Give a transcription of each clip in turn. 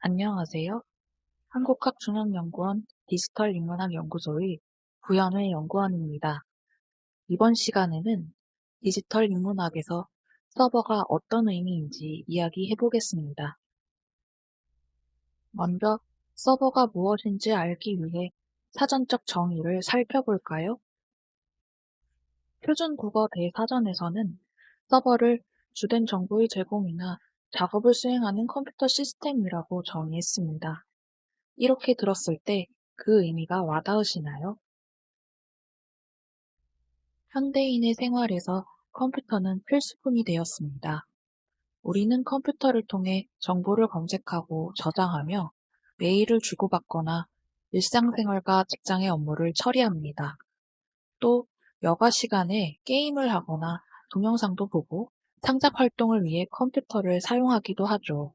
안녕하세요. 한국학중앙연구원 디지털인문학연구소의 구현회 연구원입니다. 이번 시간에는 디지털 인문학에서 서버가 어떤 의미인지 이야기해 보겠습니다. 먼저 서버가 무엇인지 알기 위해 사전적 정의를 살펴볼까요? 표준국어 대사전에서는 서버를 주된 정보의 제공이나 작업을 수행하는 컴퓨터 시스템이라고 정의했습니다. 이렇게 들었을 때 그 의미가 와닿으시나요? 현대인의 생활에서 컴퓨터는 필수품이 되었습니다. 우리는 컴퓨터를 통해 정보를 검색하고 저장하며 메일을 주고받거나 일상생활과 직장의 업무를 처리합니다. 또 여가 시간에 게임을 하거나 동영상도 보고 창작 활동을 위해 컴퓨터를 사용하기도 하죠.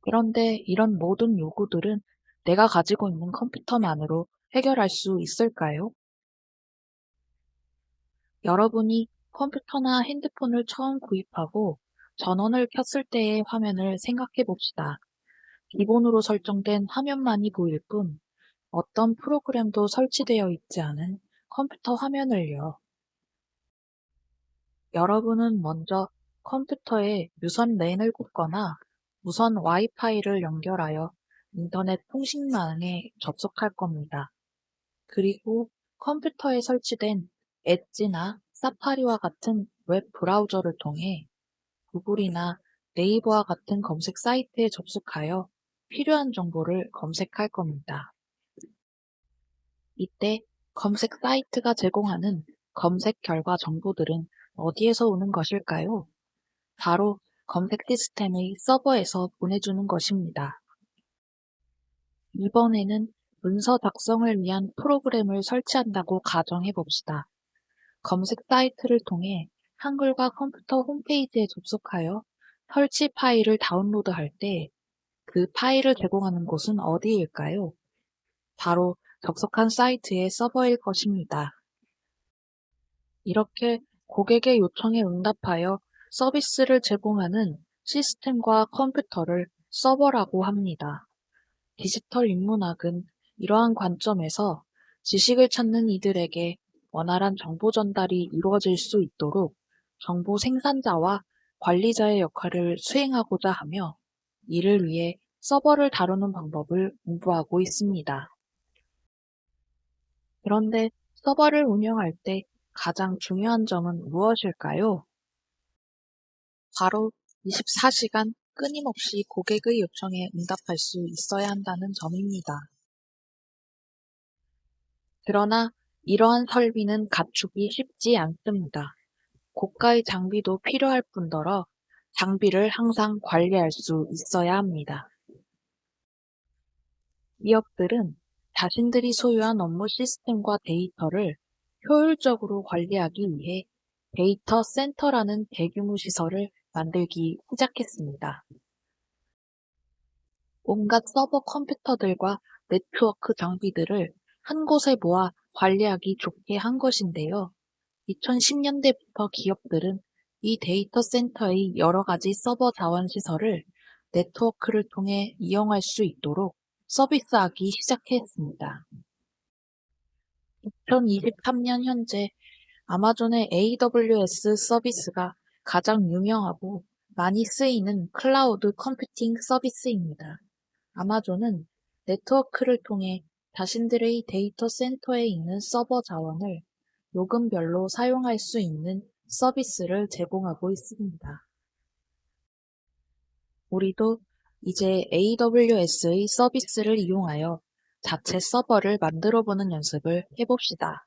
그런데 이런 모든 요구들은 내가 가지고 있는 컴퓨터만으로 해결할 수 있을까요? 여러분이 컴퓨터나 핸드폰을 처음 구입하고 전원을 켰을 때의 화면을 생각해 봅시다. 기본으로 설정된 화면만이 보일 뿐 어떤 프로그램도 설치되어 있지 않은 컴퓨터 화면을요. 여러분은 먼저 컴퓨터에 무선 랜을 꽂거나 무선 와이파이를 연결하여 인터넷 통신망에 접속할 겁니다. 그리고 컴퓨터에 설치된 엣지나 사파리와 같은 웹 브라우저를 통해 구글이나 네이버와 같은 검색 사이트에 접속하여 필요한 정보를 검색할 겁니다. 이때 검색 사이트가 제공하는 검색 결과 정보들은 어디에서 오는 것일까요? 바로 검색 시스템의 서버에서 보내주는 것입니다. 이번에는 문서 작성을 위한 프로그램을 설치한다고 가정해 봅시다. 검색 사이트를 통해 한글과 컴퓨터 홈페이지에 접속하여 설치 파일을 다운로드할 때 그 파일을 제공하는 곳은 어디일까요? 바로 접속한 사이트의 서버일 것입니다. 이렇게 고객의 요청에 응답하여 서비스를 제공하는 시스템과 컴퓨터를 서버라고 합니다. 디지털 인문학은 이러한 관점에서 지식을 찾는 이들에게 원활한 정보 전달이 이루어질 수 있도록 정보 생산자와 관리자의 역할을 수행하고자 하며 이를 위해 서버를 다루는 방법을 공부하고 있습니다. 그런데 서버를 운영할 때 가장 중요한 점은 무엇일까요? 바로 24시간 끊임없이 고객의 요청에 응답할 수 있어야 한다는 점입니다. 그러나 이러한 설비는 갖추기 쉽지 않습니다. 고가의 장비도 필요할 뿐더러 장비를 항상 관리할 수 있어야 합니다. 기업들은 자신들이 소유한 업무 시스템과 데이터를 효율적으로 관리하기 위해 데이터 센터라는 대규모 시설을 만들기 시작했습니다. 온갖 서버 컴퓨터들과 네트워크 장비들을 한 곳에 모아 관리하기 좋게 한 것인데요. 2010년대부터 기업들은 이 데이터 센터의 여러 가지 서버 자원 시설을 네트워크를 통해 이용할 수 있도록 서비스하기 시작했습니다. 2023년 현재 아마존의 AWS 서비스가 가장 유명하고 많이 쓰이는 클라우드 컴퓨팅 서비스입니다. 아마존은 네트워크를 통해 자신들의 데이터 센터에 있는 서버 자원을 요금별로 사용할 수 있는 서비스를 제공하고 있습니다. 우리도 이제 AWS의 서비스를 이용하여 자체 서버를 만들어 보는 연습을 해봅시다.